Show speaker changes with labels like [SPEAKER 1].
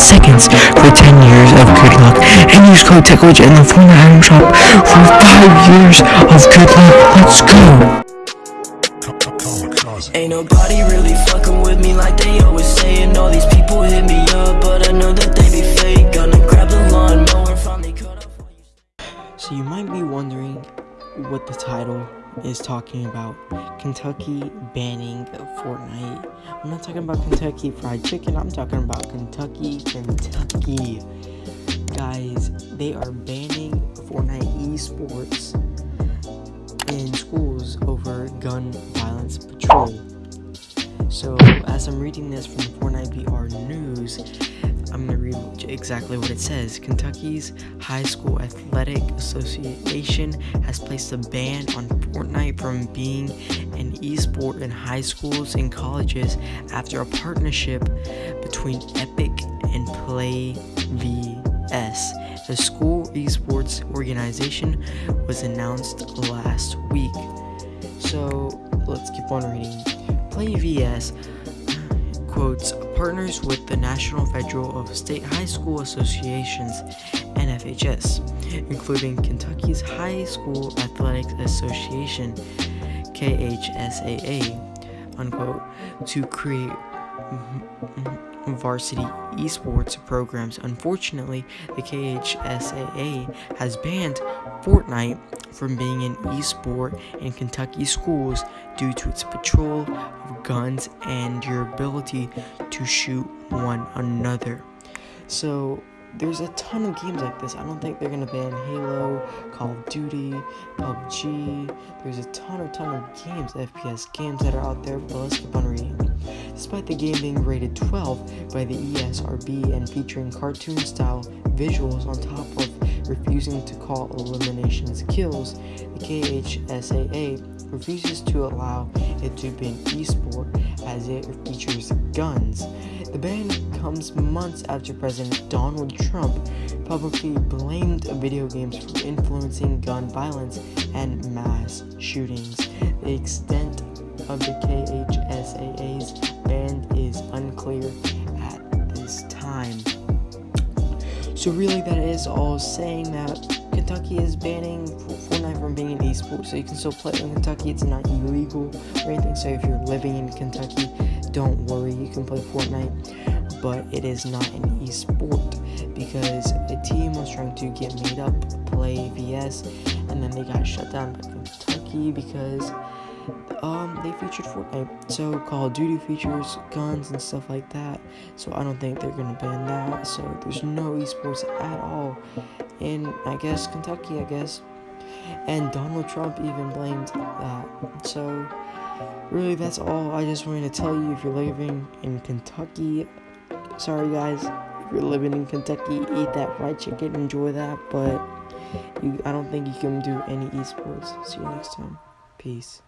[SPEAKER 1] seconds for 10 years of good luck. And use code TechWidget in the Fortnite item shop for 5 years of good luck. Let's go!
[SPEAKER 2] Ain't nobody really fucking with me like they always saying All these people hit me up, but I know that they be fake Gonna grab the lawnmower, finally cut off all you
[SPEAKER 1] So you might be wondering what the title is talking about. Kentucky banning Fortnite. I'm not talking about Kentucky Fried Chicken, I'm talking about Kentucky, Kentucky. Guys, they are banning Fortnite esports in schools over gun violence patrol. So, as I'm reading this from Fortnite VR News, I'm going to read exactly what it says. Kentucky's High School Athletic Association has placed a ban on Fortnite from being an esport in high schools and colleges after a partnership between Epic and Play VS. The school esports organization was announced last week. So let's keep on reading. Play VS quotes partners with the National Federal of State High School Associations NFHS, including Kentucky's High School Athletics Association KHSAA, unquote, to create varsity esports programs. Unfortunately, the KHSAA has banned Fortnite from being an esport in Kentucky schools due to its patrol of guns and your ability to shoot one another. So, there's a ton of games like this. I don't think they're gonna ban Halo, Call of Duty, PUBG. There's a ton of ton of games, FPS games that are out there, but let's keep on reading. Despite the game being rated 12 by the ESRB and featuring cartoon-style visuals on top of refusing to call eliminations kills, the KHSAA refuses to allow it to be an esport as it features guns. The ban comes months after President Donald Trump publicly blamed video games for influencing gun violence and mass shootings. The extent of the KHSAA's So really that is all saying that Kentucky is banning Fortnite from being an esport, so you can still play in Kentucky, it's not illegal or anything, so if you're living in Kentucky, don't worry, you can play Fortnite, but it is not an esport, because a team was trying to get made up, play VS, and then they got shut down by Kentucky because um, they featured Fortnite. So Call of Duty features guns and stuff like that. So I don't think they're gonna ban that. So there's no esports at all in I guess Kentucky. I guess. And Donald Trump even blamed that. So really, that's all. I just wanted to tell you if you're living in Kentucky. Sorry guys, if you're living in Kentucky, eat that fried chicken, enjoy that. But you, I don't think you can do any esports. See you next time. Peace.